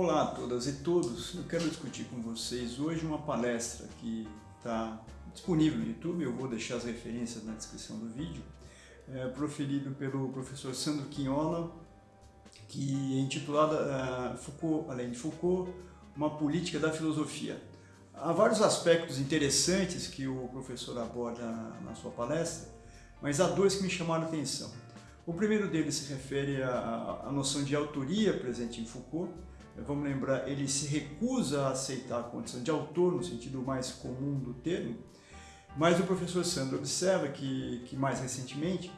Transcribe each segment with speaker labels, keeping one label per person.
Speaker 1: Olá a todas e todos, eu quero discutir com vocês hoje uma palestra que está disponível no YouTube, eu vou deixar as referências na descrição do vídeo, é, proferido pelo professor Sandro Quinhola, que é intitulada uh, Foucault, além de Foucault, uma política da filosofia. Há vários aspectos interessantes que o professor aborda na sua palestra, mas há dois que me chamaram a atenção. O primeiro deles se refere à, à noção de autoria presente em Foucault. Vamos lembrar, ele se recusa a aceitar a condição de autor, no sentido mais comum do termo, mas o professor Sandro observa que, que mais recentemente,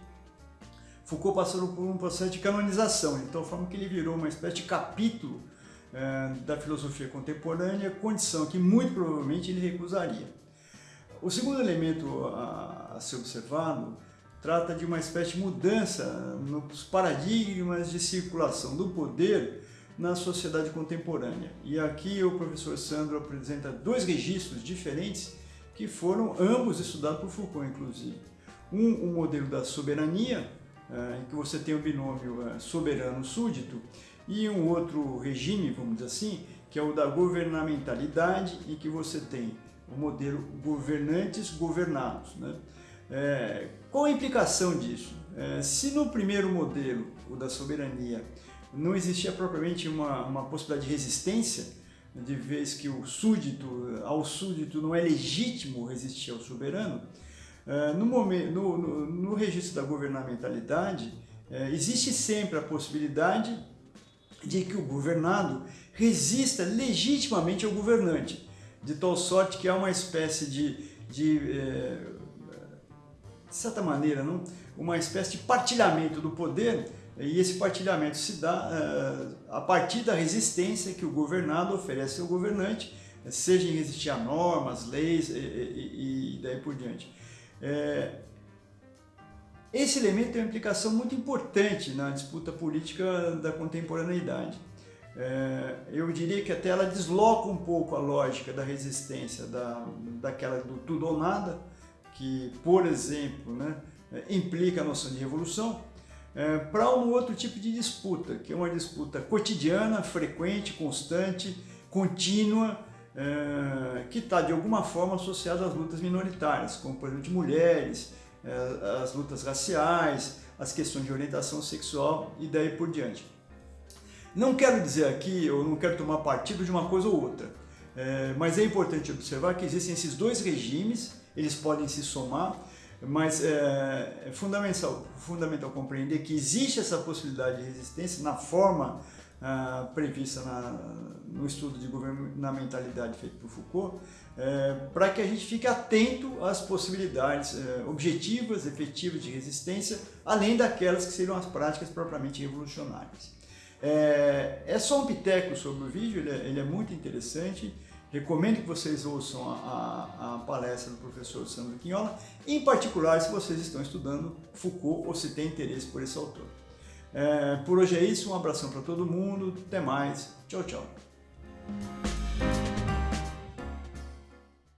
Speaker 1: Foucault passou por um processo de canonização, de tal forma que ele virou uma espécie de capítulo é, da filosofia contemporânea, condição que muito provavelmente ele recusaria. O segundo elemento a, a ser observado trata de uma espécie de mudança nos paradigmas de circulação do poder na sociedade contemporânea. E aqui o professor Sandro apresenta dois registros diferentes que foram ambos estudados por Foucault, inclusive. Um, o modelo da soberania, eh, em que você tem o binômio eh, soberano-súdito, e um outro regime, vamos dizer assim, que é o da governamentalidade, em que você tem o modelo governantes-governados. Né? É, qual a implicação disso? É, se no primeiro modelo, o da soberania, não existia propriamente uma, uma possibilidade de resistência, de vez que o súdito, ao súdito não é legítimo resistir ao soberano, é, no, momento, no, no, no registro da governamentalidade, é, existe sempre a possibilidade de que o governado resista legitimamente ao governante, de tal sorte que há uma espécie de, de é, de certa maneira, não? uma espécie de partilhamento do poder e esse partilhamento se dá uh, a partir da resistência que o governado oferece ao governante, seja em resistir a normas, leis e, e, e daí por diante. É, esse elemento tem uma implicação muito importante na disputa política da contemporaneidade. É, eu diria que até ela desloca um pouco a lógica da resistência, da, daquela do tudo ou nada, que, por exemplo, né, implica a noção de revolução, é, para um outro tipo de disputa, que é uma disputa cotidiana, frequente, constante, contínua, é, que está de alguma forma associada às lutas minoritárias, como por exemplo de mulheres, é, as lutas raciais, as questões de orientação sexual e daí por diante. Não quero dizer aqui, eu não quero tomar partido de uma coisa ou outra, é, mas é importante observar que existem esses dois regimes eles podem se somar, mas é, é fundamental, fundamental compreender que existe essa possibilidade de resistência na forma ah, prevista na, no estudo de governamentalidade feito por Foucault, é, para que a gente fique atento às possibilidades é, objetivas, efetivas de resistência, além daquelas que seriam as práticas propriamente revolucionárias. É, é só um piteco sobre o vídeo, ele é, ele é muito interessante, Recomendo que vocês ouçam a, a, a, palestra do professor Sandro Quinhola, em particular se vocês estão estudando Foucault ou se têm interesse por esse autor. É, por hoje é isso, um abração para todo mundo, até mais, tchau, tchau.